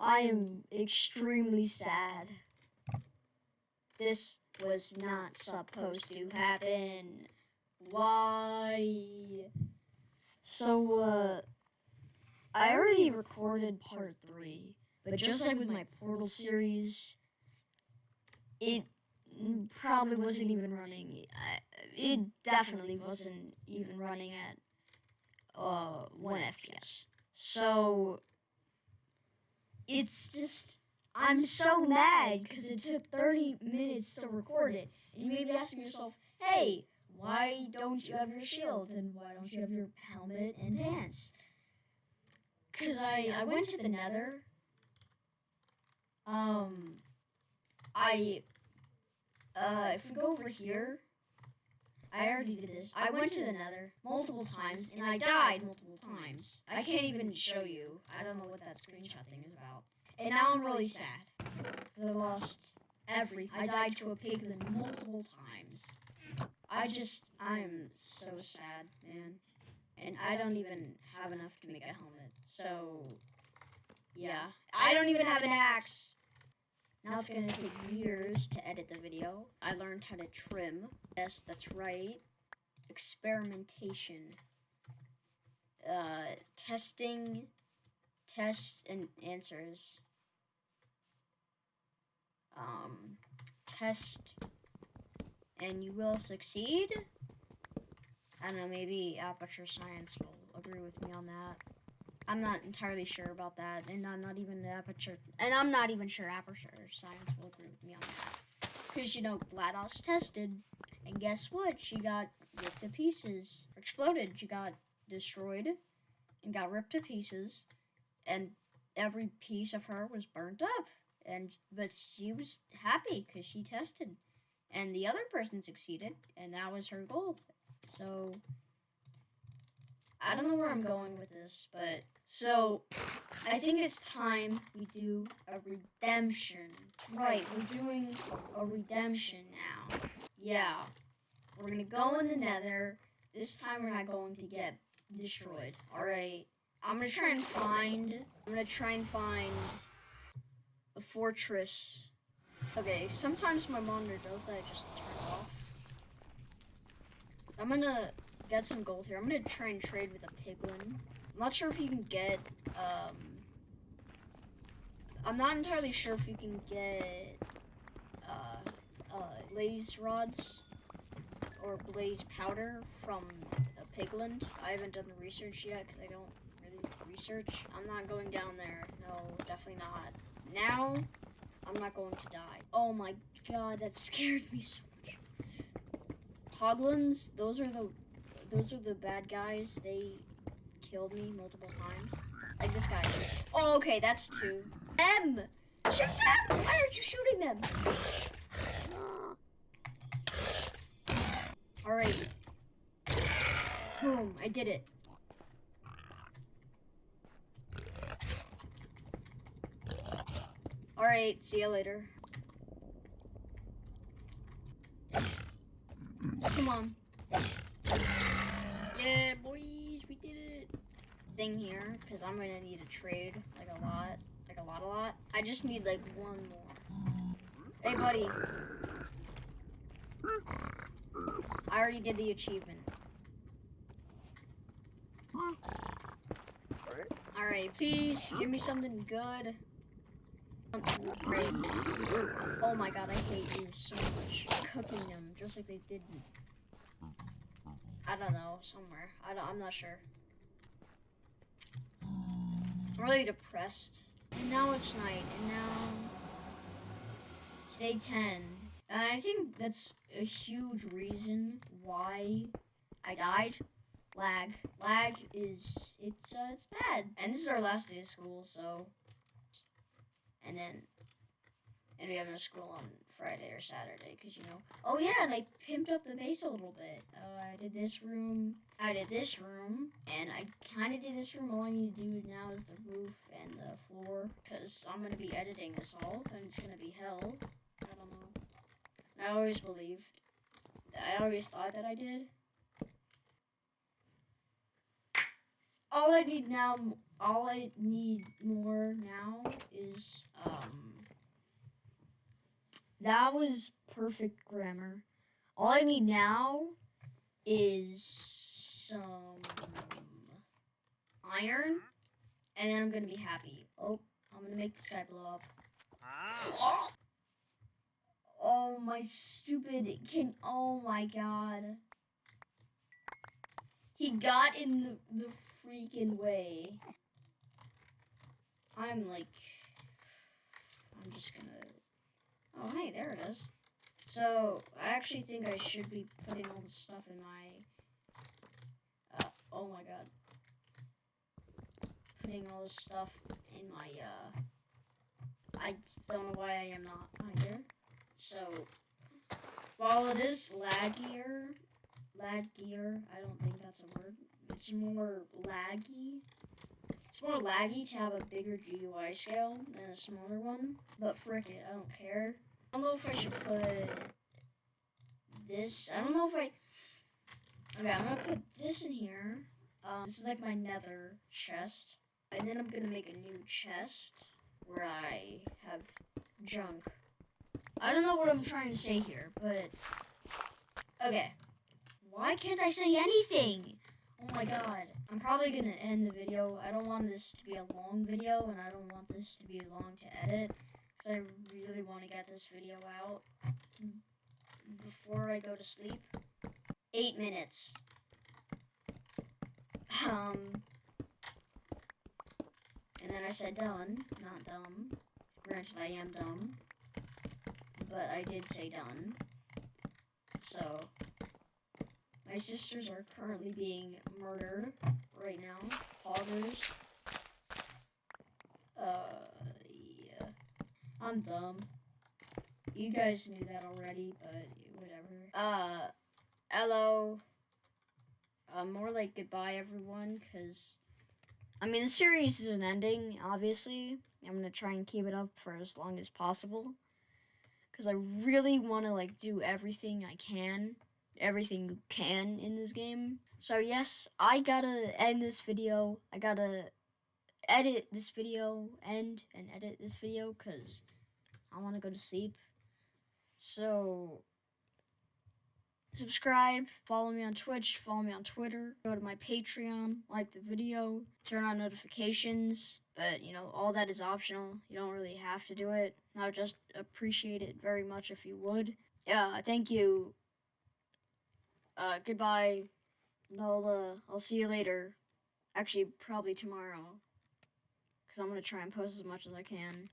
I am extremely sad. This was not supposed to happen. Why? So, uh, I already recorded part three, but just like with my Portal series, it probably wasn't even running. It definitely wasn't even running at uh, 1 FPS. So, it's just, I'm so mad because it took 30 minutes to record it. And you may be asking yourself, hey, why don't you have your shield and why don't you have your helmet and pants? Because I, I went to the nether. Um, I, uh, if we go over here, I already did this. I went to the nether multiple times and I died multiple times. I can't even show you. I don't know what that screenshot thing is about. And now I'm really sad. Because I lost everything. I died to a piglin multiple times. I just, I'm so sad, man. And I don't even have enough to make a helmet. So, yeah. I don't even have an axe. Now it's going to take years to edit the video. I learned how to trim. Yes, that's right. Experimentation. Uh, testing, tests, and answers. Um, test, and you will succeed. I don't know, maybe Aperture Science will agree with me on that. I'm not entirely sure about that, and I'm not even Aperture, and I'm not even sure Aperture Science will agree with me on that. Because, you know, GLaDOS tested, and guess what? She got ripped to pieces, exploded. She got destroyed and got ripped to pieces, and every piece of her was burnt up. And but she was happy because she tested, and the other person succeeded, and that was her goal. So I don't know where I'm going with this, but so I think it's time we do a redemption. Right, we're doing a redemption now. Yeah. We're gonna go in the nether. This time we're not going to get destroyed. Alright. I'm gonna try and find I'm gonna try and find a fortress. Okay, sometimes my monitor does that, it just turns off. I'm gonna get some gold here. I'm gonna try and trade with a piglin. I'm not sure if you can get, um... I'm not entirely sure if you can get, uh, uh, blaze rods or blaze powder from a piglin. I haven't done the research yet because I don't really research. I'm not going down there. No, definitely not. Now, I'm not going to die. Oh my god, that scared me so much. Hoglins, those are the those are the bad guys. They killed me multiple times. Like this guy. Oh, okay, that's two. M! Shoot them! Why aren't you shooting them? Alright. Boom, I did it. Alright, see you later. Come on. Yeah, boys, we did it. Because I'm gonna need a trade, like a lot, like a lot, a lot. I just need like one more. Hey, buddy. I already did the achievement. Alright, please give me something good. Oh my god, I hate you so much. Cooking them, just like they did me. I don't know, somewhere. I don't, I'm not sure. Really depressed. And now it's night, and now it's day 10. And I think that's a huge reason why I died. Lag. Lag is, it's, uh, it's bad. And this is our last day of school, so. And then, and we have no school on Friday or Saturday because you know. Oh yeah, and I pimped up the base a little bit. Uh, I did this room. I did this room, and I kind of did this room. All I need to do now is the roof and the floor because I'm gonna be editing this all, and it's gonna be hell. I don't know. I always believed. I always thought that I did. All I need now all I need more now is um that was perfect grammar. All I need now is some iron and then I'm gonna be happy. Oh, I'm gonna make the sky blow up. Oh my stupid can oh my god. He got in the, the freaking way. I'm like I'm just gonna Oh hey, there it is. So I actually think I should be putting all the stuff in my uh, oh my god. Putting all this stuff in my uh I don't know why I am not either. So, while it is laggier, laggier, I don't think that's a word. It's more laggy. It's more laggy to have a bigger GUI scale than a smaller one. But frick it, I don't care. I don't know if I should put this. I don't know if I. Okay, I'm gonna put this in here. Um, this is like my nether chest. And then I'm gonna make a new chest where I have junk. I don't know what I'm trying to say here, but okay. Why can't I say anything? Oh my god. I'm probably gonna end the video. I don't want this to be a long video, and I don't want this to be long to edit, because I really want to get this video out before I go to sleep. Eight minutes. Um, and then I said done, not dumb. Granted, I am dumb but I did say done. So, my sisters are currently being murdered right now. Poggers. Uh, yeah. I'm dumb. You guys knew that already, but whatever. Uh, hello. Uh, more like goodbye, everyone, because, I mean, the series isn't ending, obviously. I'm going to try and keep it up for as long as possible because I really want to like do everything I can, everything you can in this game. So yes, I gotta end this video. I gotta edit this video, end and edit this video because I want to go to sleep. So subscribe, follow me on Twitch, follow me on Twitter, go to my Patreon, like the video, turn on notifications, but you know, all that is optional. You don't really have to do it. I would just appreciate it very much if you would. Yeah, thank you. Uh, goodbye. I'll, uh, I'll see you later. Actually, probably tomorrow. Because I'm going to try and post as much as I can.